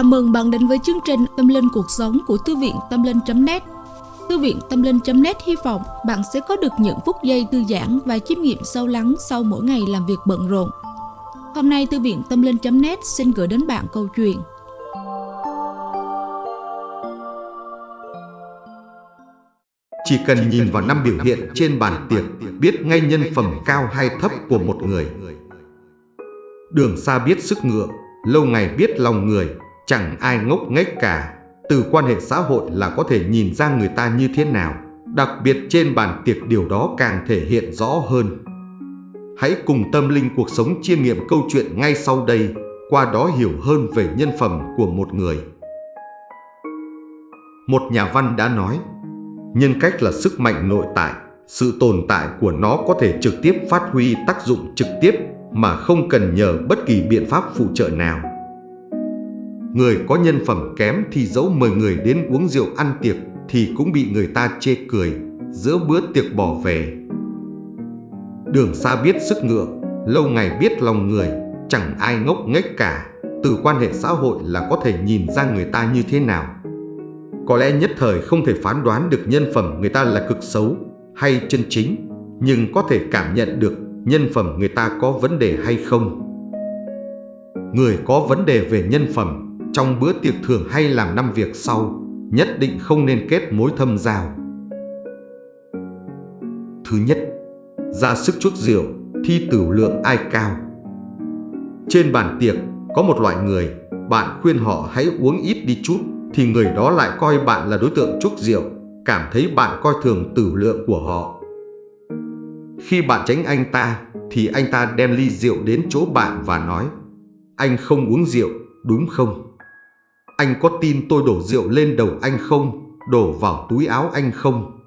Chào mừng bạn đến với chương trình Tâm Linh Cuộc Sống của Thư viện Tâm Linh.net Thư viện Tâm Linh.net hy vọng bạn sẽ có được những phút giây thư giãn và chiêm nghiệm sâu lắng sau mỗi ngày làm việc bận rộn. Hôm nay Thư viện Tâm Linh.net xin gửi đến bạn câu chuyện Chỉ cần nhìn vào năm biểu hiện trên bàn tiệc biết ngay nhân phẩm cao hay thấp của một người. Đường xa biết sức ngựa, lâu ngày biết lòng người, chẳng ai ngốc nghếch cả. Từ quan hệ xã hội là có thể nhìn ra người ta như thế nào. Đặc biệt trên bàn tiệc điều đó càng thể hiện rõ hơn. Hãy cùng tâm linh cuộc sống chiêm nghiệm câu chuyện ngay sau đây, qua đó hiểu hơn về nhân phẩm của một người. Một nhà văn đã nói, nhân cách là sức mạnh nội tại, sự tồn tại của nó có thể trực tiếp phát huy tác dụng trực tiếp mà không cần nhờ bất kỳ biện pháp phụ trợ nào. Người có nhân phẩm kém thì dẫu mời người đến uống rượu ăn tiệc thì cũng bị người ta chê cười, giữa bữa tiệc bỏ về. Đường xa biết sức ngựa, lâu ngày biết lòng người, chẳng ai ngốc nghếch cả. Từ quan hệ xã hội là có thể nhìn ra người ta như thế nào. Có lẽ nhất thời không thể phán đoán được nhân phẩm người ta là cực xấu hay chân chính, nhưng có thể cảm nhận được nhân phẩm người ta có vấn đề hay không. Người có vấn đề về nhân phẩm trong bữa tiệc thường hay làm năm việc sau, nhất định không nên kết mối thâm giao. Thứ nhất, ra sức chuốc rượu, thi tử lượng ai cao. Trên bàn tiệc có một loại người, bạn khuyên họ hãy uống ít đi chút, thì người đó lại coi bạn là đối tượng chuốc rượu, cảm thấy bạn coi thường tử lượng của họ. Khi bạn tránh anh ta, thì anh ta đem ly rượu đến chỗ bạn và nói Anh không uống rượu, đúng không? Anh có tin tôi đổ rượu lên đầu anh không? Đổ vào túi áo anh không?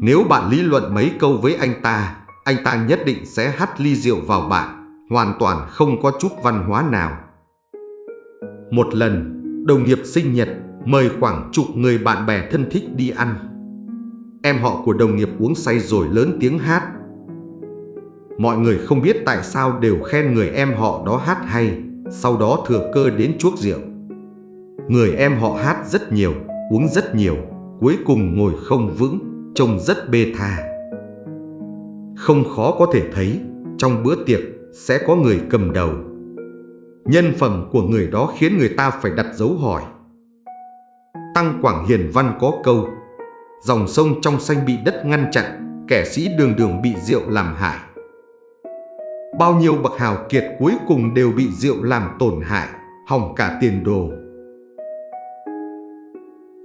Nếu bạn lý luận mấy câu với anh ta, anh ta nhất định sẽ hắt ly rượu vào bạn, hoàn toàn không có chút văn hóa nào. Một lần, đồng nghiệp sinh nhật mời khoảng chục người bạn bè thân thích đi ăn. Em họ của đồng nghiệp uống say rồi lớn tiếng hát. Mọi người không biết tại sao đều khen người em họ đó hát hay, sau đó thừa cơ đến chuốc rượu. Người em họ hát rất nhiều, uống rất nhiều, cuối cùng ngồi không vững, trông rất bê tha. Không khó có thể thấy, trong bữa tiệc sẽ có người cầm đầu. Nhân phẩm của người đó khiến người ta phải đặt dấu hỏi. Tăng Quảng Hiền Văn có câu Dòng sông trong xanh bị đất ngăn chặn, kẻ sĩ đường đường bị rượu làm hại. Bao nhiêu bậc hào kiệt cuối cùng đều bị rượu làm tổn hại, hỏng cả tiền đồ.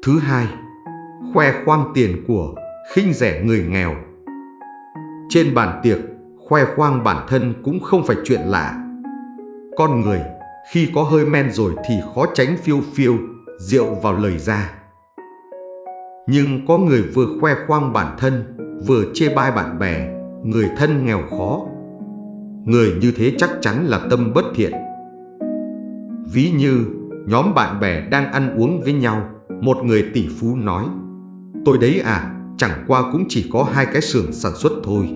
Thứ hai, khoe khoang tiền của, khinh rẻ người nghèo. Trên bàn tiệc, khoe khoang bản thân cũng không phải chuyện lạ. Con người, khi có hơi men rồi thì khó tránh phiêu phiêu, rượu vào lời ra. Nhưng có người vừa khoe khoang bản thân, vừa chê bai bạn bè, người thân nghèo khó. Người như thế chắc chắn là tâm bất thiện. Ví như nhóm bạn bè đang ăn uống với nhau, một người tỷ phú nói Tôi đấy à, chẳng qua cũng chỉ có hai cái xưởng sản xuất thôi.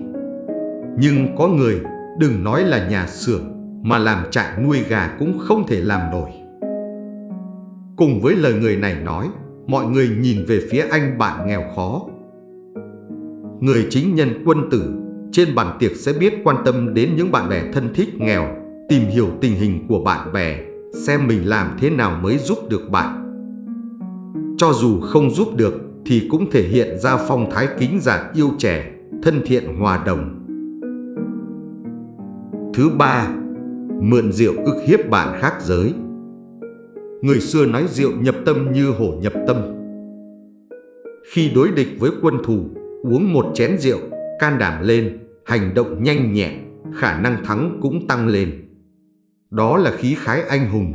Nhưng có người, đừng nói là nhà xưởng, mà làm trại nuôi gà cũng không thể làm nổi. Cùng với lời người này nói, mọi người nhìn về phía anh bạn nghèo khó. Người chính nhân quân tử trên bàn tiệc sẽ biết quan tâm đến những bạn bè thân thích nghèo, tìm hiểu tình hình của bạn bè, xem mình làm thế nào mới giúp được bạn. Cho dù không giúp được thì cũng thể hiện ra phong thái kính giản yêu trẻ, thân thiện hòa đồng. Thứ ba, mượn rượu ức hiếp bạn khác giới. Người xưa nói rượu nhập tâm như hổ nhập tâm. Khi đối địch với quân thù, uống một chén rượu, can đảm lên, hành động nhanh nhẹn, khả năng thắng cũng tăng lên. Đó là khí khái anh hùng.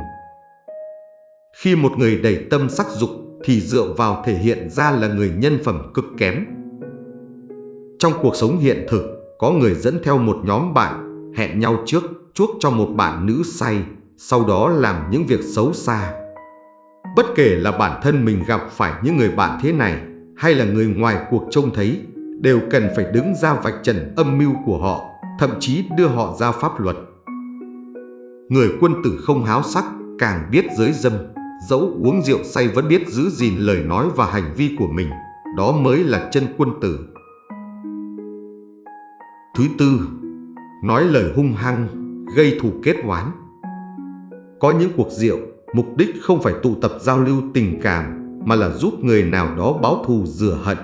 Khi một người đầy tâm sắc dục thì dựa vào thể hiện ra là người nhân phẩm cực kém. Trong cuộc sống hiện thực, có người dẫn theo một nhóm bạn, hẹn nhau trước, chuốc cho một bạn nữ say, sau đó làm những việc xấu xa. Bất kể là bản thân mình gặp phải những người bạn thế này hay là người ngoài cuộc trông thấy, đều cần phải đứng ra vạch trần âm mưu của họ, thậm chí đưa họ ra pháp luật. Người quân tử không háo sắc, càng biết giới dâm, dẫu uống rượu say vẫn biết giữ gìn lời nói và hành vi của mình, đó mới là chân quân tử. Thứ tư, nói lời hung hăng, gây thù kết oán. Có những cuộc rượu, mục đích không phải tụ tập giao lưu tình cảm mà là giúp người nào đó báo thù rửa hận.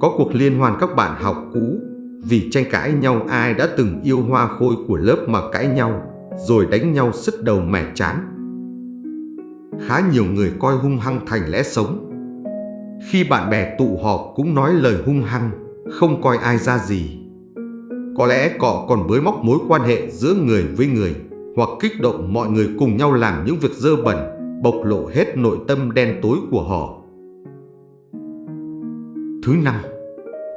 Có cuộc liên hoan các bạn học cũ vì tranh cãi nhau ai đã từng yêu hoa khôi của lớp mà cãi nhau rồi đánh nhau sứt đầu mẻ chán. Khá nhiều người coi hung hăng thành lẽ sống. Khi bạn bè tụ họp cũng nói lời hung hăng, không coi ai ra gì. Có lẽ cọ còn bới móc mối quan hệ giữa người với người hoặc kích động mọi người cùng nhau làm những việc dơ bẩn, bộc lộ hết nội tâm đen tối của họ. Thứ năm,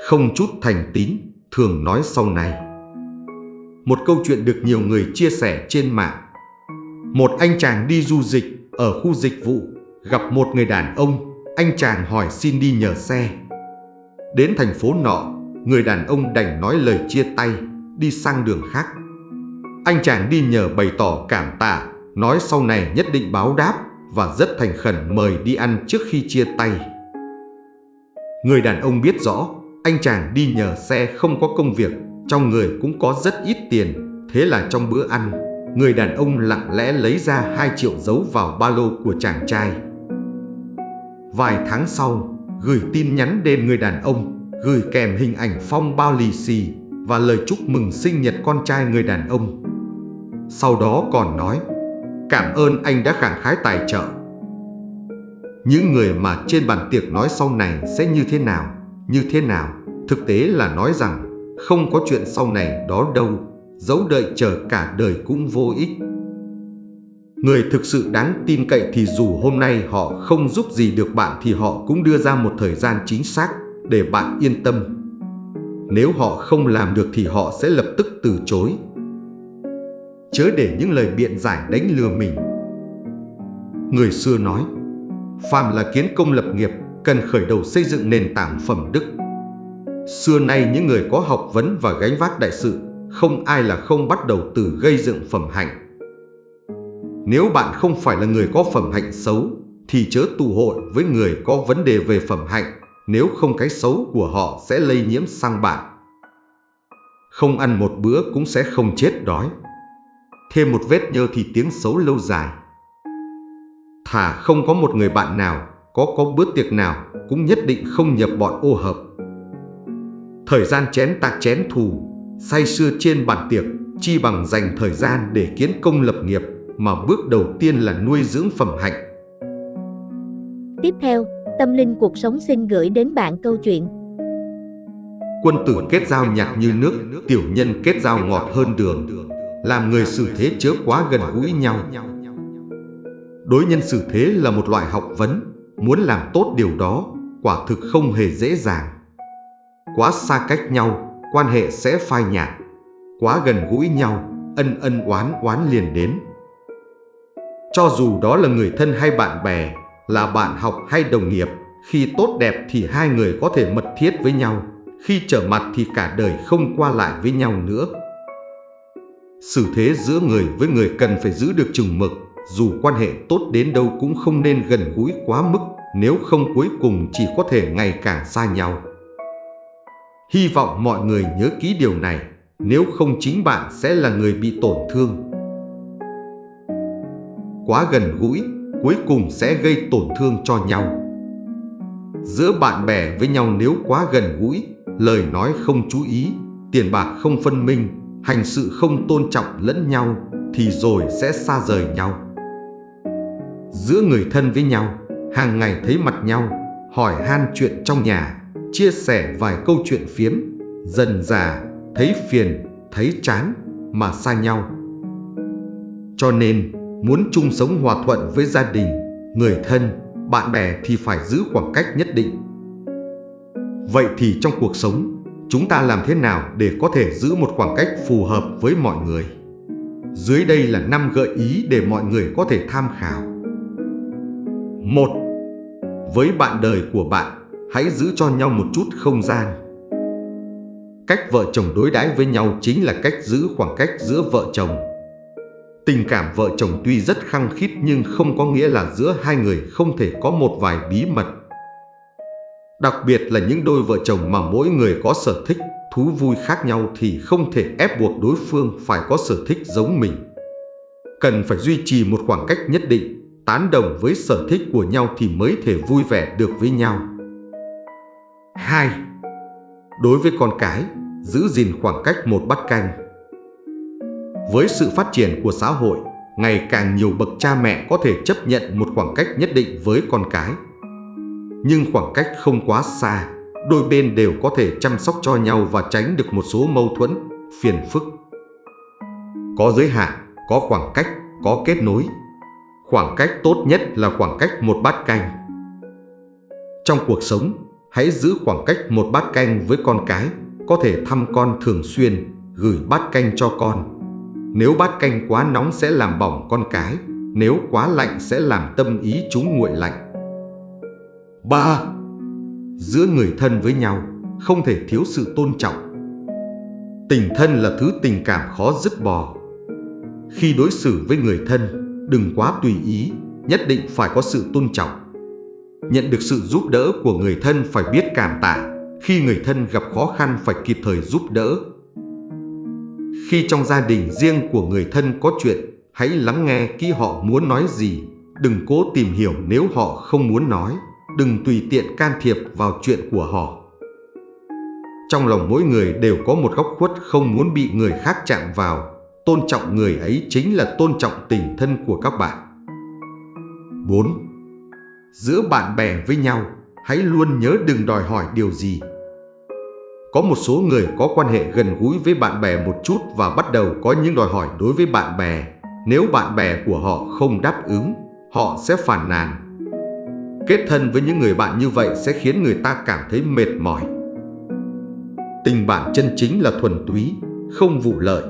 không chút thành tín, thường nói sau này. Một câu chuyện được nhiều người chia sẻ trên mạng. Một anh chàng đi du dịch ở khu dịch vụ, gặp một người đàn ông, anh chàng hỏi xin đi nhờ xe. Đến thành phố nọ, người đàn ông đành nói lời chia tay, đi sang đường khác. Anh chàng đi nhờ bày tỏ cảm tạ, nói sau này nhất định báo đáp và rất thành khẩn mời đi ăn trước khi chia tay. Người đàn ông biết rõ, anh chàng đi nhờ xe không có công việc, trong người cũng có rất ít tiền, thế là trong bữa ăn, người đàn ông lặng lẽ lấy ra 2 triệu giấu vào ba lô của chàng trai. Vài tháng sau, gửi tin nhắn đến người đàn ông, gửi kèm hình ảnh phong bao lì xì và lời chúc mừng sinh nhật con trai người đàn ông. Sau đó còn nói, cảm ơn anh đã khẳng khái tài trợ. Những người mà trên bàn tiệc nói sau này sẽ như thế nào, như thế nào, thực tế là nói rằng không có chuyện sau này đó đâu, dẫu đợi chờ cả đời cũng vô ích. Người thực sự đáng tin cậy thì dù hôm nay họ không giúp gì được bạn thì họ cũng đưa ra một thời gian chính xác để bạn yên tâm. Nếu họ không làm được thì họ sẽ lập tức từ chối. Chớ để những lời biện giải đánh lừa mình. Người xưa nói, phàm là kiến công lập nghiệp cần khởi đầu xây dựng nền tảng phẩm đức. Xưa nay những người có học vấn và gánh vác đại sự, không ai là không bắt đầu từ gây dựng phẩm hạnh. Nếu bạn không phải là người có phẩm hạnh xấu, thì chớ tù hội với người có vấn đề về phẩm hạnh, nếu không cái xấu của họ sẽ lây nhiễm sang bạn. Không ăn một bữa cũng sẽ không chết đói. Thêm một vết nhơ thì tiếng xấu lâu dài. Thà không có một người bạn nào, có có bữa tiệc nào cũng nhất định không nhập bọn ô hợp. Thời gian chén tạc chén thù, say sưa trên bàn tiệc, chi bằng dành thời gian để kiến công lập nghiệp mà bước đầu tiên là nuôi dưỡng phẩm hạnh. Tiếp theo, Tâm Linh Cuộc Sống xin gửi đến bạn câu chuyện Quân tử kết giao nhạt như nước, tiểu nhân kết giao ngọt hơn đường, làm người xử thế chớ quá gần gũi nhau. Đối nhân xử thế là một loại học vấn, muốn làm tốt điều đó, quả thực không hề dễ dàng. Quá xa cách nhau, quan hệ sẽ phai nhạt. Quá gần gũi nhau, ân ân oán oán liền đến. Cho dù đó là người thân hay bạn bè, là bạn học hay đồng nghiệp, khi tốt đẹp thì hai người có thể mật thiết với nhau, khi trở mặt thì cả đời không qua lại với nhau nữa. Xử thế giữa người với người cần phải giữ được chừng mực, dù quan hệ tốt đến đâu cũng không nên gần gũi quá mức, nếu không cuối cùng chỉ có thể ngày càng xa nhau. Hy vọng mọi người nhớ kỹ điều này, nếu không chính bạn sẽ là người bị tổn thương. Quá gần gũi, cuối cùng sẽ gây tổn thương cho nhau. Giữa bạn bè với nhau nếu quá gần gũi, lời nói không chú ý, tiền bạc không phân minh, hành sự không tôn trọng lẫn nhau, thì rồi sẽ xa rời nhau. Giữa người thân với nhau, hàng ngày thấy mặt nhau, hỏi han chuyện trong nhà, chia sẻ vài câu chuyện phiếm, dần già, thấy phiền, thấy chán mà xa nhau. Cho nên, muốn chung sống hòa thuận với gia đình, người thân, bạn bè thì phải giữ khoảng cách nhất định. Vậy thì trong cuộc sống, chúng ta làm thế nào để có thể giữ một khoảng cách phù hợp với mọi người? Dưới đây là 5 gợi ý để mọi người có thể tham khảo. 1. Với bạn đời của bạn, hãy giữ cho nhau một chút không gian. Cách vợ chồng đối đãi với nhau chính là cách giữ khoảng cách giữa vợ chồng. Tình cảm vợ chồng tuy rất khăng khít nhưng không có nghĩa là giữa hai người không thể có một vài bí mật. Đặc biệt là những đôi vợ chồng mà mỗi người có sở thích, thú vui khác nhau thì không thể ép buộc đối phương phải có sở thích giống mình. Cần phải duy trì một khoảng cách nhất định, tán đồng với sở thích của nhau thì mới thể vui vẻ được với nhau. 2. Đối với con cái, giữ gìn khoảng cách một bát canh. Với sự phát triển của xã hội, ngày càng nhiều bậc cha mẹ có thể chấp nhận một khoảng cách nhất định với con cái. Nhưng khoảng cách không quá xa, đôi bên đều có thể chăm sóc cho nhau và tránh được một số mâu thuẫn, phiền phức. Có giới hạn, có khoảng cách, có kết nối. Khoảng cách tốt nhất là khoảng cách một bát canh. Trong cuộc sống, hãy giữ khoảng cách một bát canh với con cái, có thể thăm con thường xuyên, gửi bát canh cho con. Nếu bát canh quá nóng sẽ làm bỏng con cái, nếu quá lạnh sẽ làm tâm ý chúng nguội lạnh. 3. Giữa người thân với nhau, không thể thiếu sự tôn trọng. Tình thân là thứ tình cảm khó dứt bỏ. Khi đối xử với người thân, đừng quá tùy ý, nhất định phải có sự tôn trọng. Nhận được sự giúp đỡ của người thân phải biết cảm tạ, khi người thân gặp khó khăn phải kịp thời giúp đỡ. Khi trong gia đình riêng của người thân có chuyện, hãy lắng nghe kỹ họ muốn nói gì, đừng cố tìm hiểu nếu họ không muốn nói, đừng tùy tiện can thiệp vào chuyện của họ. Trong lòng mỗi người đều có một góc khuất không muốn bị người khác chạm vào, tôn trọng người ấy chính là tôn trọng tình thân của các bạn. 4. Giữa bạn bè với nhau, hãy luôn nhớ đừng đòi hỏi điều gì. Có một số người có quan hệ gần gũi với bạn bè một chút và bắt đầu có những đòi hỏi đối với bạn bè. Nếu bạn bè của họ không đáp ứng, họ sẽ phản nàn. Kết thân với những người bạn như vậy sẽ khiến người ta cảm thấy mệt mỏi. Tình bạn chân chính là thuần túy, không vụ lợi.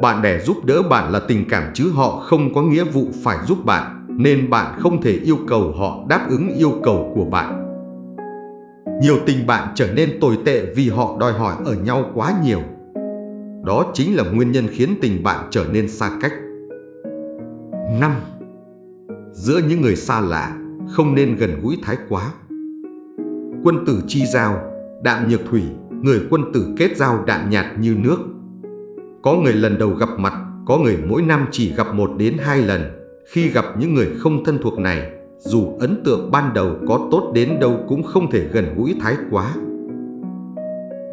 Bạn bè giúp đỡ bạn là tình cảm chứ họ không có nghĩa vụ phải giúp bạn, nên bạn không thể yêu cầu họ đáp ứng yêu cầu của bạn. Nhiều tình bạn trở nên tồi tệ vì họ đòi hỏi ở nhau quá nhiều. Đó chính là nguyên nhân khiến tình bạn trở nên xa cách. 5. Giữa những người xa lạ, không nên gần gũi thái quá. Quân tử chi giao, đạm nhược thủy, người quân tử kết giao đạm nhạt như nước. Có người lần đầu gặp mặt, có người mỗi năm chỉ gặp một đến hai lần. Khi gặp những người không thân thuộc này, dù ấn tượng ban đầu có tốt đến đâu cũng không thể gần gũi thái quá.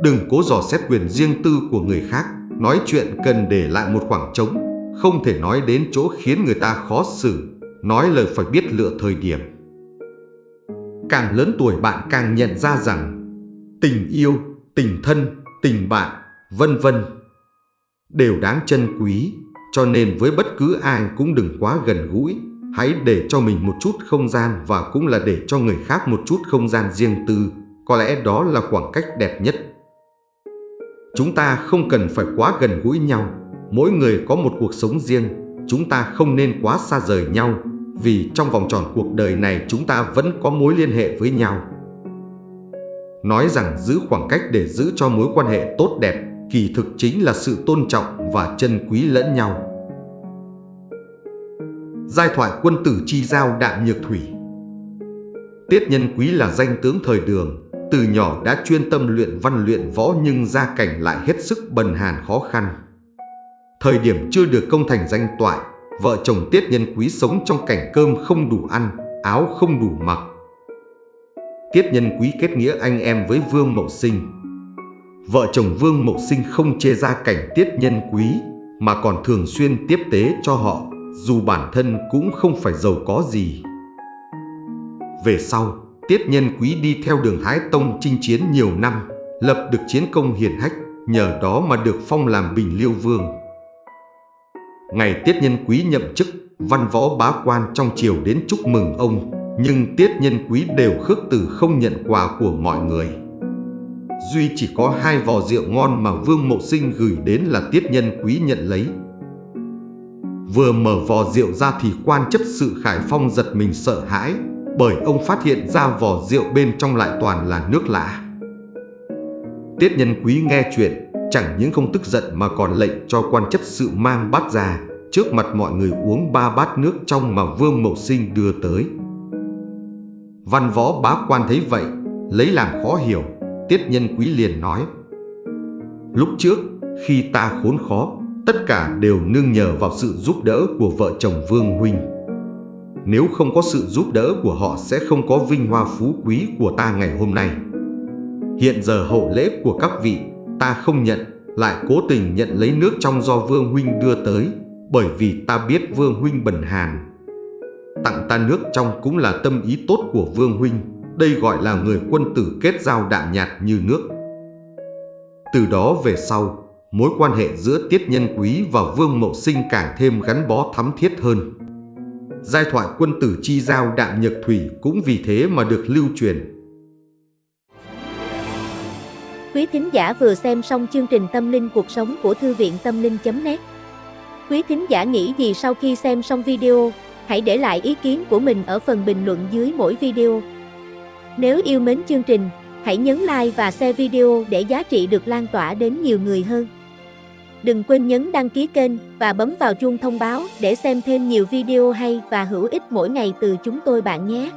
Đừng cố dò xét quyền riêng tư của người khác, nói chuyện cần để lại một khoảng trống, không thể nói đến chỗ khiến người ta khó xử, nói lời phải biết lựa thời điểm. Càng lớn tuổi bạn càng nhận ra rằng tình yêu, tình thân, tình bạn, vân vân đều đáng trân quý, cho nên với bất cứ ai cũng đừng quá gần gũi, hãy để cho mình một chút không gian và cũng là để cho người khác một chút không gian riêng tư, có lẽ đó là khoảng cách đẹp nhất. Chúng ta không cần phải quá gần gũi nhau, mỗi người có một cuộc sống riêng, chúng ta không nên quá xa rời nhau, vì trong vòng tròn cuộc đời này chúng ta vẫn có mối liên hệ với nhau. Nói rằng giữ khoảng cách để giữ cho mối quan hệ tốt đẹp, kỳ thực chính là sự tôn trọng và trân quý lẫn nhau. Giai thoại quân tử chi giao đạm nhược thủy Tiết nhân quý là danh tướng thời đường, từ nhỏ đã chuyên tâm luyện văn luyện võ nhưng gia cảnh lại hết sức bần hàn khó khăn. Thời điểm chưa được công thành danh toại, vợ chồng Tiết Nhân Quý sống trong cảnh cơm không đủ ăn, áo không đủ mặc. Tiết Nhân Quý kết nghĩa anh em với Vương Mậu Sinh. Vợ chồng Vương Mậu Sinh không chê ra cảnh Tiết Nhân Quý mà còn thường xuyên tiếp tế cho họ dù bản thân cũng không phải giàu có gì. Về sau, Tiết Nhân Quý đi theo đường Thái Tông chinh chiến nhiều năm, lập được chiến công hiển hách, nhờ đó mà được phong làm Bình Liêu Vương. Ngày Tiết Nhân Quý nhậm chức, văn võ bá quan trong triều đến chúc mừng ông, nhưng Tiết Nhân Quý đều khước từ không nhận quà của mọi người. Duy chỉ có hai vò rượu ngon mà Vương Mậu Sinh gửi đến là Tiết Nhân Quý nhận lấy. Vừa mở vò rượu ra thì quan chấp sự Khải Phong giật mình sợ hãi, bởi ông phát hiện ra vò rượu bên trong lại toàn là nước lạ. Tiết Nhân Quý nghe chuyện, chẳng những không tức giận mà còn lệnh cho quan chấp sự mang bát ra, trước mặt mọi người uống ba bát nước trong mà Vương Mậu Sinh đưa tới. Văn võ bá quan thấy vậy, lấy làm khó hiểu, Tiết Nhân Quý liền nói. Lúc trước, khi ta khốn khó, tất cả đều nương nhờ vào sự giúp đỡ của vợ chồng Vương Huynh. Nếu không có sự giúp đỡ của họ sẽ không có vinh hoa phú quý của ta ngày hôm nay. Hiện giờ hậu lễ của các vị, ta không nhận, lại cố tình nhận lấy nước trong do Vương Huynh đưa tới, bởi vì ta biết Vương Huynh bần hàn. Tặng ta nước trong cũng là tâm ý tốt của Vương Huynh, đây gọi là người quân tử kết giao đạm nhạt như nước. Từ đó về sau, mối quan hệ giữa Tiết Nhân Quý và Vương Mậu Sinh càng thêm gắn bó thắm thiết hơn. Giai thoại quân tử chi giao đạm nhược thủy cũng vì thế mà được lưu truyền. Quý thính giả vừa xem xong chương trình Tâm linh cuộc sống của Thư viện Tâm linh.net Quý thính giả nghĩ gì sau khi xem xong video, hãy để lại ý kiến của mình ở phần bình luận dưới mỗi video. Nếu yêu mến chương trình, hãy nhấn like và share video để giá trị được lan tỏa đến nhiều người hơn. Đừng quên nhấn đăng ký kênh và bấm vào chuông thông báo để xem thêm nhiều video hay và hữu ích mỗi ngày từ chúng tôi bạn nhé.